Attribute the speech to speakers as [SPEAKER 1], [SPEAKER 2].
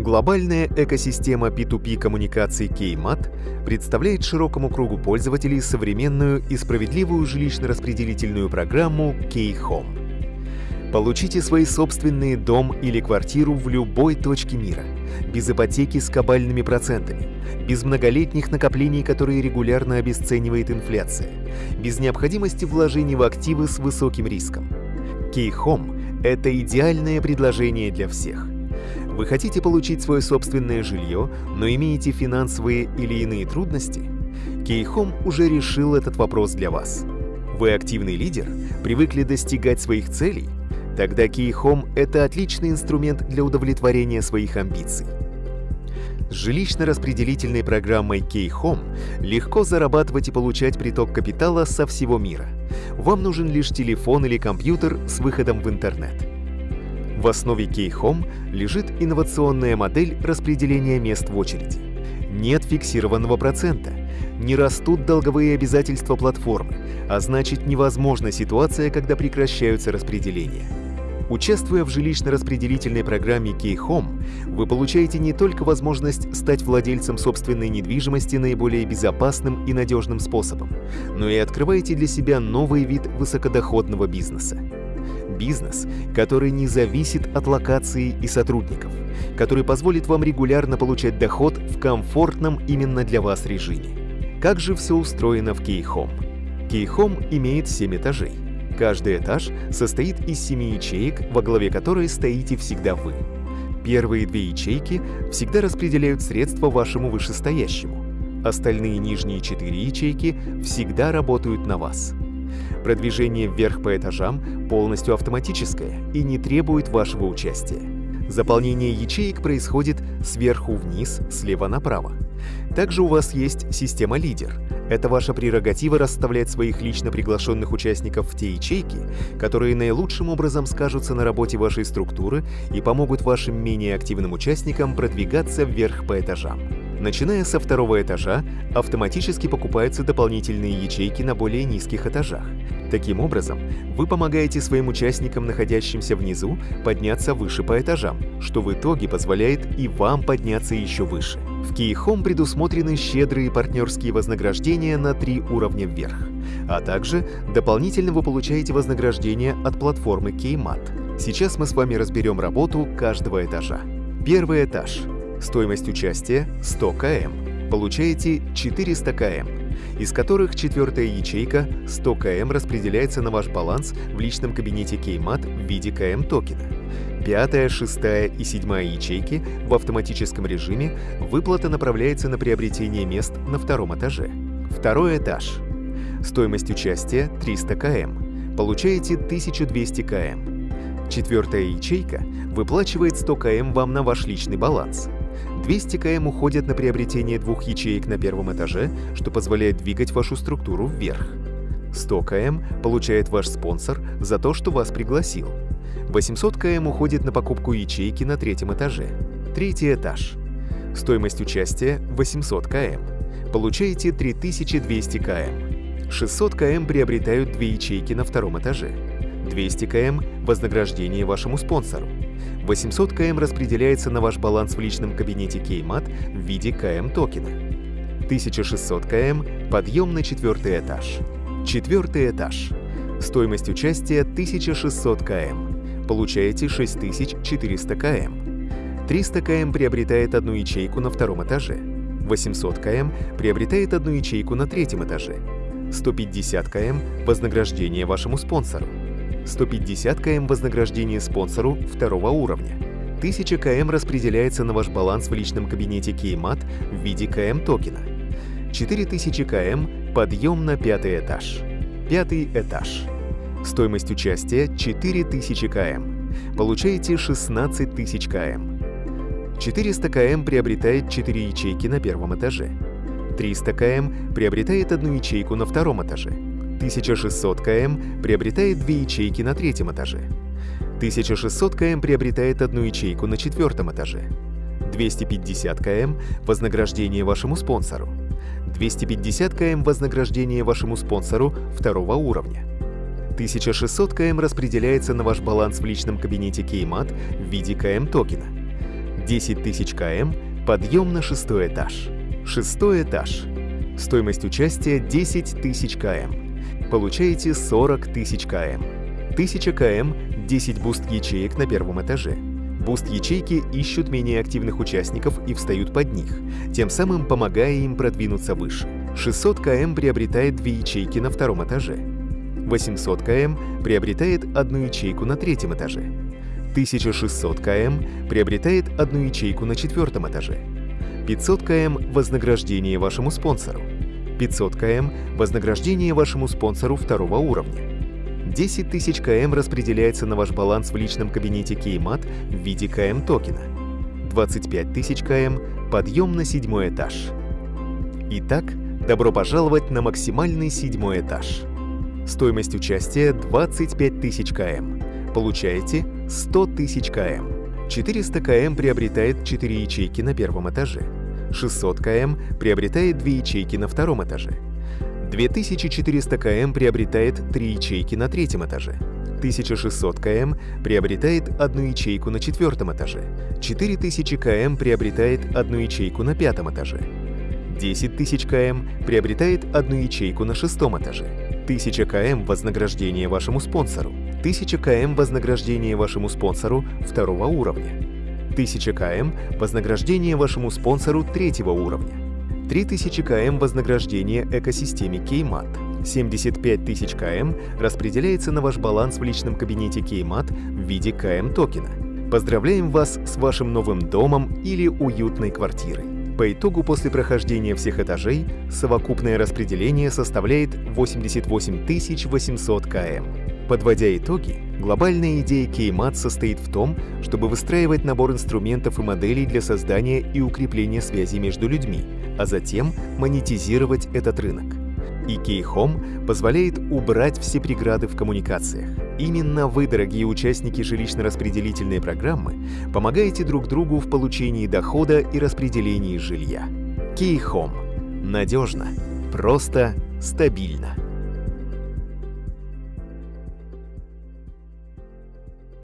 [SPEAKER 1] Глобальная экосистема P2P коммуникаций KMAT представляет широкому кругу пользователей современную и справедливую жилищно-распределительную программу K-Home. Получите свои собственные дом или квартиру в любой точке мира, без ипотеки с кабальными процентами, без многолетних накоплений, которые регулярно обесценивает инфляция, без необходимости вложений в активы с высоким риском. K-Home – это идеальное предложение для всех – вы хотите получить свое собственное жилье, но имеете финансовые или иные трудности? Кейхом уже решил этот вопрос для вас. Вы активный лидер, привыкли достигать своих целей? Тогда Кейхом – это отличный инструмент для удовлетворения своих амбиций. С жилищно-распределительной программой K-Home легко зарабатывать и получать приток капитала со всего мира. Вам нужен лишь телефон или компьютер с выходом в интернет. В основе K-Home лежит инновационная модель распределения мест в очереди. Нет фиксированного процента, не растут долговые обязательства платформы, а значит невозможна ситуация, когда прекращаются распределения. Участвуя в жилищно-распределительной программе K-Home, вы получаете не только возможность стать владельцем собственной недвижимости наиболее безопасным и надежным способом, но и открываете для себя новый вид высокодоходного бизнеса бизнес, который не зависит от локации и сотрудников, который позволит вам регулярно получать доход в комфортном именно для вас режиме. Как же все устроено в Keyhome? Keyhome имеет 7 этажей. Каждый этаж состоит из 7 ячеек, во главе которой стоите всегда вы. Первые две ячейки всегда распределяют средства вашему вышестоящему. Остальные нижние четыре ячейки всегда работают на вас. Продвижение вверх по этажам полностью автоматическое и не требует вашего участия. Заполнение ячеек происходит сверху вниз, слева направо. Также у вас есть система «Лидер». Это ваша прерогатива расставлять своих лично приглашенных участников в те ячейки, которые наилучшим образом скажутся на работе вашей структуры и помогут вашим менее активным участникам продвигаться вверх по этажам. Начиная со второго этажа, автоматически покупаются дополнительные ячейки на более низких этажах. Таким образом, вы помогаете своим участникам, находящимся внизу, подняться выше по этажам, что в итоге позволяет и вам подняться еще выше. В KeyHome предусмотрены щедрые партнерские вознаграждения на три уровня вверх. А также дополнительно вы получаете вознаграждение от платформы KeyMat. Сейчас мы с вами разберем работу каждого этажа. Первый этаж Стоимость участия 100 км. Получаете 400 км, из которых четвертая ячейка 100 км распределяется на ваш баланс в личном кабинете Keymat в виде КМ токена. Пятая, шестая и седьмая ячейки в автоматическом режиме выплата направляется на приобретение мест на втором этаже. Второй этаж. Стоимость участия 300 км. Получаете 1200 км. Четвертая ячейка выплачивает 100 км вам на ваш личный баланс. 200 км уходят на приобретение двух ячеек на первом этаже, что позволяет двигать вашу структуру вверх. 100 км получает ваш спонсор за то, что вас пригласил. 800 км уходит на покупку ячейки на третьем этаже. Третий этаж. Стоимость участия 800 км. Получаете 3200 км. 600 км приобретают две ячейки на втором этаже. 200 км – вознаграждение вашему спонсору. 800 км распределяется на ваш баланс в личном кабинете Keymat в виде КМ токена. 1600 км – подъем на четвертый этаж. Четвертый этаж. Стоимость участия 1600 км. Получаете 6400 км. 300 км приобретает одну ячейку на втором этаже. 800 км приобретает одну ячейку на третьем этаже. 150 км – вознаграждение вашему спонсору. 150 км вознаграждение спонсору второго уровня. 1000 км распределяется на ваш баланс в личном кабинете Keymat в виде КМ токена. 4000 км – подъем на пятый этаж. Пятый этаж. Стоимость участия 4000 км. Получаете 16 тысяч км. 400 км приобретает 4 ячейки на первом этаже. 300 км приобретает одну ячейку на втором этаже. 1600 км приобретает две ячейки на третьем этаже. 1600 км приобретает одну ячейку на четвертом этаже. 250 км – вознаграждение вашему спонсору. 250 км – вознаграждение вашему спонсору второго уровня. 1600 км распределяется на ваш баланс в личном кабинете Keymat в виде КМ токена. 10 тысяч км – подъем на шестой этаж. Шестой этаж. Стоимость участия 10 тысяч км. Получаете 40 тысяч км. 1000 км – 10 буст-ячеек на первом этаже. Буст-ячейки ищут менее активных участников и встают под них, тем самым помогая им продвинуться выше. 600 км приобретает две ячейки на втором этаже. 800 км приобретает одну ячейку на третьем этаже. 1600 км приобретает одну ячейку на четвертом этаже. 500 км – вознаграждение вашему спонсору. 500 км – вознаграждение вашему спонсору второго уровня. 10 тысяч км распределяется на ваш баланс в личном кабинете Кеймат в виде КМ-токена. 25 тысяч км – подъем на седьмой этаж. Итак, добро пожаловать на максимальный седьмой этаж. Стоимость участия 25 тысяч км. Получаете 100 тысяч км. 400 км приобретает 4 ячейки на первом этаже. 600 км приобретает 2 ячейки на втором этаже. 2400 км приобретает 3 ячейки на третьем этаже. 1600 км приобретает одну ячейку на четвертом этаже. 4000 км приобретает одну ячейку на пятом этаже. 10 тысяч км приобретает одну ячейку на шестом этаже. 1000 км – вознаграждение вашему спонсору. 1000 км – вознаграждение вашему спонсору второго уровня. 1000 км – вознаграждение вашему спонсору третьего уровня. 3000 км – вознаграждение экосистеме Кеймат. 75 тысяч км распределяется на ваш баланс в личном кабинете Кеймат в виде КМ-токена. Поздравляем вас с вашим новым домом или уютной квартирой. По итогу после прохождения всех этажей совокупное распределение составляет 88 800 км. Подводя итоги, глобальная идея Кеймат состоит в том, чтобы выстраивать набор инструментов и моделей для создания и укрепления связи между людьми, а затем монетизировать этот рынок. И Key позволяет убрать все преграды в коммуникациях. Именно вы, дорогие участники жилищно-распределительной программы, помогаете друг другу в получении дохода и распределении жилья. Key Надежно, просто, стабильно.